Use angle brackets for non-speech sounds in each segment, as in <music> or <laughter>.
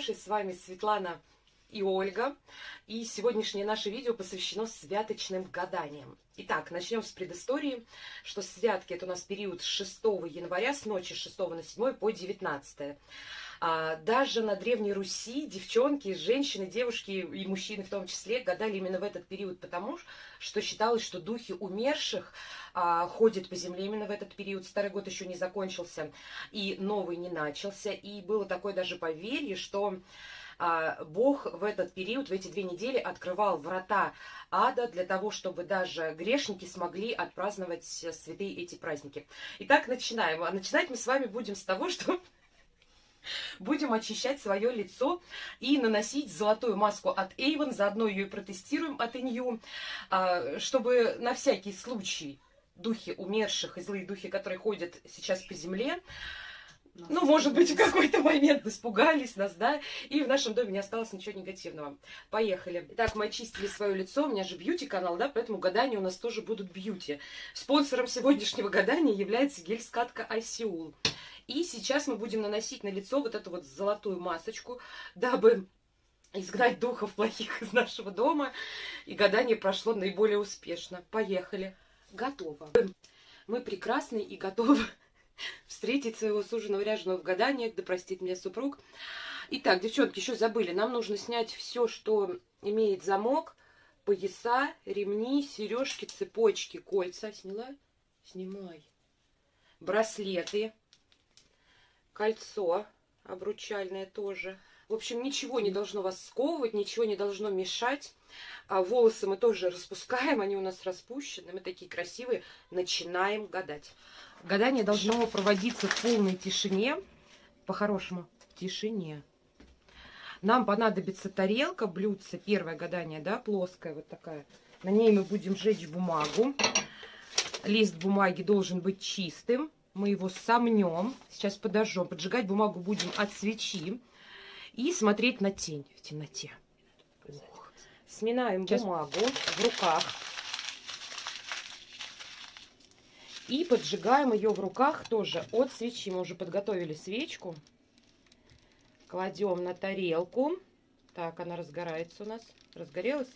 хорошие, с вами Светлана и Ольга. И сегодняшнее наше видео посвящено святочным гаданиям. Итак, начнем с предыстории, что святки это у нас период с 6 января, с ночи 6 на 7 по 19. А, даже на Древней Руси девчонки, женщины, девушки и мужчины в том числе гадали именно в этот период, потому что считалось, что духи умерших а, ходят по земле именно в этот период. Старый год еще не закончился и новый не начался. И было такое даже поверье, что а, Бог в этот период, в эти две недели открывал врата ада для того, чтобы даже грешники смогли отпраздновать святые эти праздники. Итак, начинаем. А начинать мы с вами будем с того, <laughs> что Будем очищать свое лицо и наносить золотую маску от Avon. Заодно ее и протестируем от Инью, а, чтобы на всякий случай духи умерших и злые духи, которые ходят сейчас по земле, ну, может быть, в <laughs> какой-то момент испугались нас, да, и в нашем доме не осталось ничего негативного. Поехали. Итак, мы очистили свое лицо, у меня же бьюти-канал, да, поэтому гадания у нас тоже будут бьюти. Спонсором сегодняшнего гадания является гель-скатка Айсиул. И сейчас мы будем наносить на лицо вот эту вот золотую масочку, дабы изгнать духов плохих из нашего дома. И гадание прошло наиболее успешно. Поехали. Готово. Мы прекрасны и готовы встретить своего суженого ряженого в гаданиях, да простит меня супруг. Итак, девчонки, еще забыли, нам нужно снять все, что имеет замок, пояса, ремни, сережки, цепочки, кольца. Сняла? Снимай. Браслеты кольцо обручальное тоже. В общем, ничего не должно вас сковывать, ничего не должно мешать. А волосы мы тоже распускаем, они у нас распущены, мы такие красивые. Начинаем гадать. Гадание должно проводиться в полной тишине, по-хорошему, в тишине. Нам понадобится тарелка, блюдце, первое гадание, да, плоская вот такая. На ней мы будем жечь бумагу. Лист бумаги должен быть чистым мы его сомнем, сейчас подожжем, поджигать бумагу будем от свечи и смотреть на тень в темноте. Сминаем сейчас. бумагу в руках и поджигаем ее в руках тоже от свечи. Мы уже подготовили свечку. Кладем на тарелку. Так, она разгорается у нас. Разгорелась.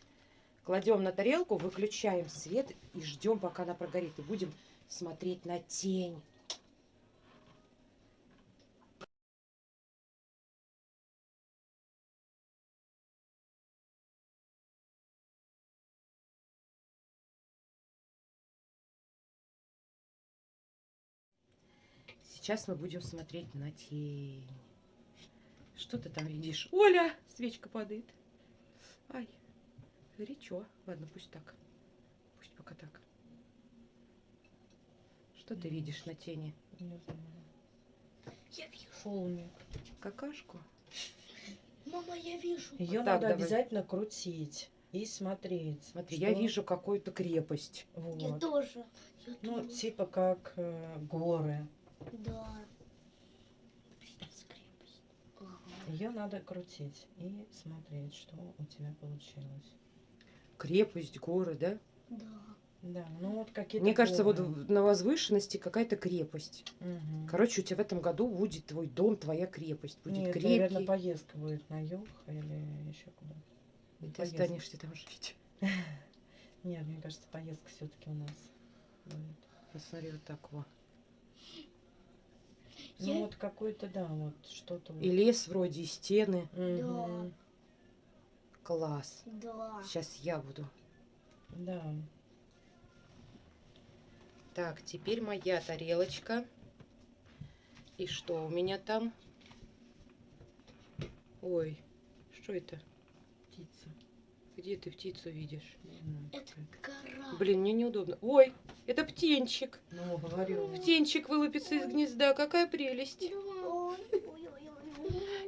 Кладем на тарелку, выключаем свет и ждем, пока она прогорит. И будем смотреть на тень. Сейчас мы будем смотреть на тень. Что ты там видишь? Оля! Свечка падает. Ай, горячо. Ладно, пусть так. Пусть пока так. Что ты видишь на тени? Не знаю. Я вижу. Холмик. Какашку? <laughs> Мама, я вижу. Ее Вот надо давай. обязательно крутить и смотреть. Смотри, что- я вижу какую-то крепость. Вот. Я тоже. Я Ну, тоже. типа как э, горы. Да. Ее надо крутить и смотреть, что у тебя получилось. Крепость, горы, да? Да. Да, ну вот какие-то. Мне кажется, вот горы. на возвышенности какая-то крепость. Мгм. Короче, у тебя в этом году будет твой дом, твоя крепость. Будет Нет, крепкий. наверное, поездка будет на юг или еще куда. и ты поездка. останешься там жить. <laughs> Нет, мне кажется, поездка все-таки у нас будет. Посмотри, вот так вот. Ну вот какой-то, да, вот что-то. вот. И лес вроде, и стены. Мгм. Класс. Да. Сейчас я буду. Да. Так, теперь моя тарелочка. И что у меня там? Ой, что это? Птица. Где ты птицу видишь? Не знаю, Это гора. Блин, мне неудобно. Ой, это птенчик. Ну, говорю. Птенчик вылупится из гнезда. Какая прелесть.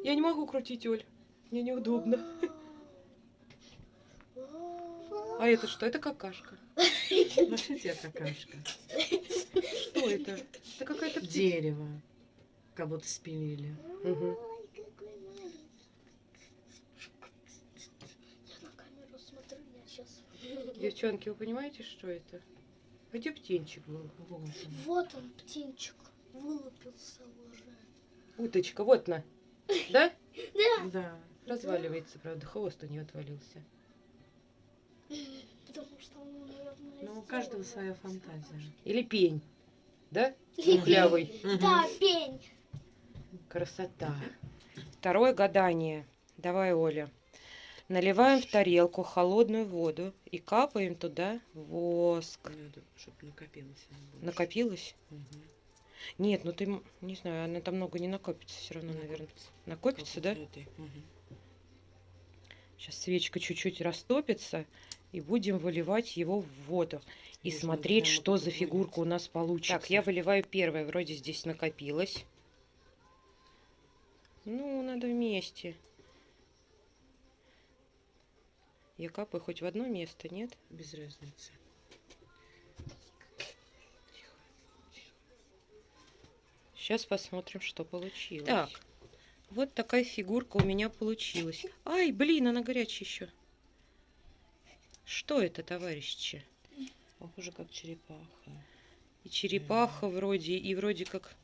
Я не могу крутить, Оль. Мне неудобно. А это что? Это какашка. Ну что тебе какашка? Что это? Это какая-то птица. Дерево. Как будто спилили. Девчонки, вы понимаете, что это? Где птенчик был? Вот он. Вот он, птенчик, вылупился уже. Уточка, вот на. <laughs> Да? Да. Да. Разваливается, правда, хвост у нее отвалился. Потому что он, наверное, Ну, у каждого своя фантазия. Или пень, да? сделал. Мухлявый. <laughs> Да, пень. Красота. Второе гадание. Давай, Оля. Наливаем в тарелку холодную воду и капаем туда воск. Надо, чтобы накопилось. Накопилось? Мгм. Нет, ну ты, не знаю, она там много не накопится все равно, наверное. Накопится. Накопится, да? Мгм. Сейчас свечка чуть-чуть растопится, и будем выливать его в воду. И Нужно смотреть, что за фигурка у нас получится. Так, я выливаю первое. Вроде здесь накопилось. Ну, надо вместе. Я капаю хоть в одно место, нет? Без разницы. Сейчас посмотрим, что получилось. Так, вот такая фигурка у меня получилась. Ай, блин, она горячая еще. Что это, товарищи? Похоже, как черепаха. И черепаха вроде, и вроде как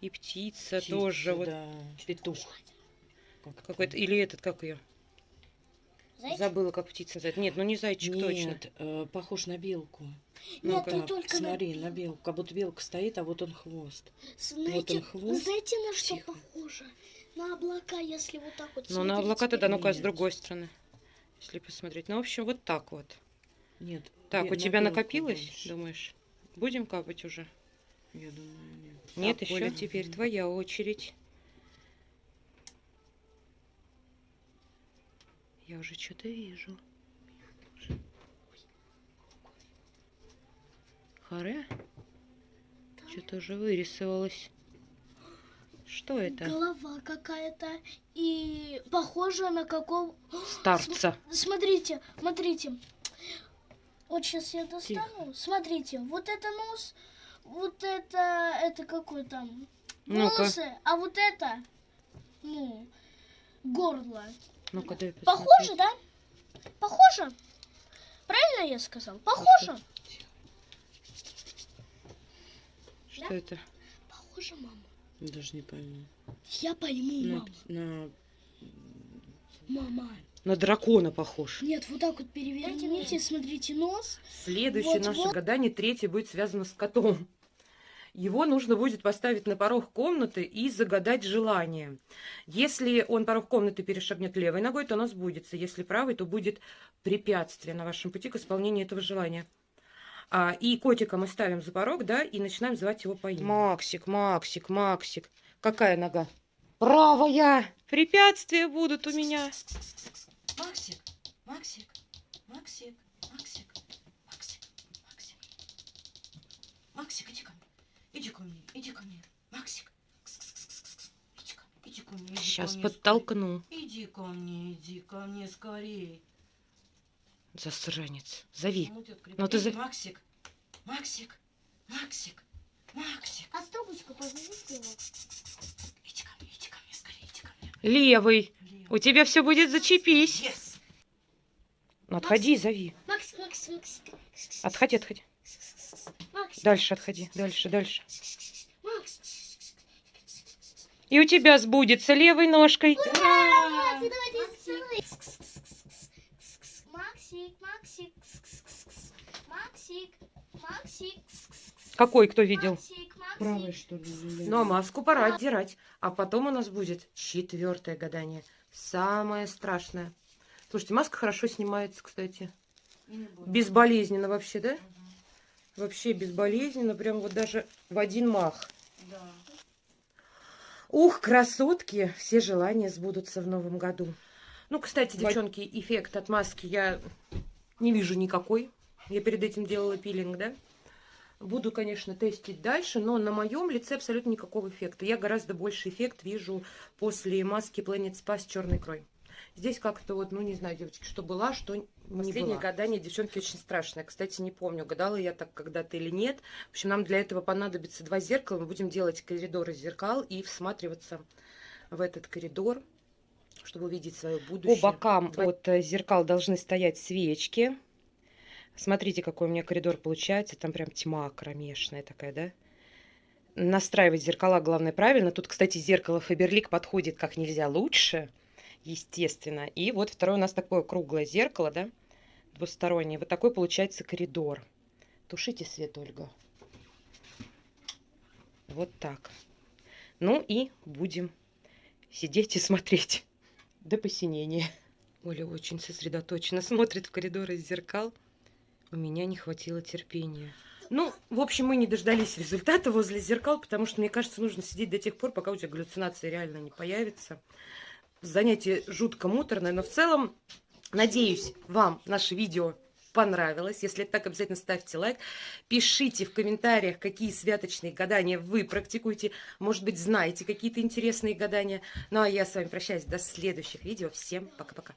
и птица, Птица, тоже вот да. петух. Как Какой-то, или этот, как ее? Зайчик? Забыла, как птица называется. Нет, ну не зайчик точно. Нет, э, похож на белку. Нет, Ну-ка. не Так, только на смотри, белку. на белку. Как будто белка стоит, а вот он хвост. Знаете, он хвост. знаете, на что Тихо. похоже? На облака, если вот так вот Ну, на смотреть облака тогда, ну-ка, с Нет. другой стороны. Если посмотреть. Ну, в общем, вот так вот. Нет. Так, бе- у на тебя накопилось, больше. думаешь? Будем капать уже? Я думаю, нет. Нет, Так, еще Оля. теперь твоя очередь. Я уже что-то вижу. Харе? Что-то уже вырисовалось. Что это? Голова какая-то и похожа на какого... Старца. Смотрите, смотрите. Вот сейчас я достану. Смотрите, вот это нос, вот это, это какой там волосы, а вот это, ну, горло. Ну-ка, дай Похоже, да? Похоже? Правильно я сказал? Похоже? Что это? Похоже, мама. Даже не пойму. Я пойму, На, мама. на- Мама. На дракона похож. Нет, вот так вот переверните, смотрите, нос. Следующее Вот, наше вот. гадание, третье, будет связано с котом. Его нужно будет поставить на порог комнаты и загадать желание. Если он порог комнаты перешагнет левой ногой, то оно сбудется. Если правой, то будет препятствие на вашем пути к исполнению этого желания. А, и котика мы ставим за порог, да, и начинаем звать его по имени. Максик, Максик, Максик. Какая нога? Правая! Препятствия будут у меня. Максик, Максик, Максик, Максик, Максик, Максик. Максик, иди ко мне. Иди ко мне, иди ко мне. Максик. Иди ко мне, иди ко мне. иди ко Сейчас мне подтолкну. скорей. Иди ко мне, иди ко мне скорее. Засранец. Зови. Ну, тетка, Ну, ты за- Максик, Максик, Максик, Максик. А трубочку позовите его. Иди ко мне, иди ко мне скорее, иди ко мне. Левый. Лево. У тебя все будет зачепись. Yes. Ну, отходи, зови. Макс, Макс, Макс. Отходи, отходи. Дальше отходи. Дальше, дальше. И у тебя сбудется левой ножкой. Ура! Давайте Максик, Максик, Максик, Максик, Какой, кто видел? Максик. что ли? Ну, а маску пора отдирать. А потом у нас будет четвертое гадание. Самое страшное. Слушайте, маска хорошо снимается, кстати. Безболезненно вообще, да? Мгм. Вообще безболезненно. Прям вот даже в один мах. Да. Ух, красотки! Все желания сбудутся в новом году. Ну, кстати, девчонки, эффект от маски я не вижу никакой. Я перед этим делала пилинг, да? Буду, конечно, тестить дальше, но на моем лице абсолютно никакого эффекта. Я гораздо больше эффект вижу после маски Planet Spa с черной икрой. Здесь как-то вот, ну, не знаю, девочки, что была, что не Последнее была. гадание, девчонки, очень страшное. Кстати, не помню, гадала я так когда-то или нет. В общем, нам для этого понадобится два зеркала. Мы будем делать коридор из зеркал и всматриваться в этот коридор, чтобы увидеть свое будущее. По бокам Два- от э, зеркал должны стоять свечки. Смотрите, какой у меня коридор получается. Там прям тьма кромешная такая, да? настраивать зеркала, главное, правильно. Тут, кстати, зеркало Фаберлик подходит как нельзя лучше, естественно. И вот второе у нас такое круглое зеркало, да, двустороннее. Вот такой получается коридор. Тушите свет, Ольга. Вот так. Ну и будем сидеть и смотреть до посинения. Оля очень сосредоточенно смотрит в коридор из зеркал. У меня не хватило терпения. Ну, в общем, мы не дождались результата возле зеркал, потому что, мне кажется, нужно сидеть до тех пор, пока у тебя галлюцинация реально не появится. Занятие жутко муторное, но в целом, надеюсь, вам наше видео понравилось. Если это так, обязательно ставьте лайк. Пишите в комментариях, какие святочные гадания вы практикуете. Может быть, знаете какие-то интересные гадания. Ну, а я с вами прощаюсь до следующих видео. Всем пока-пока.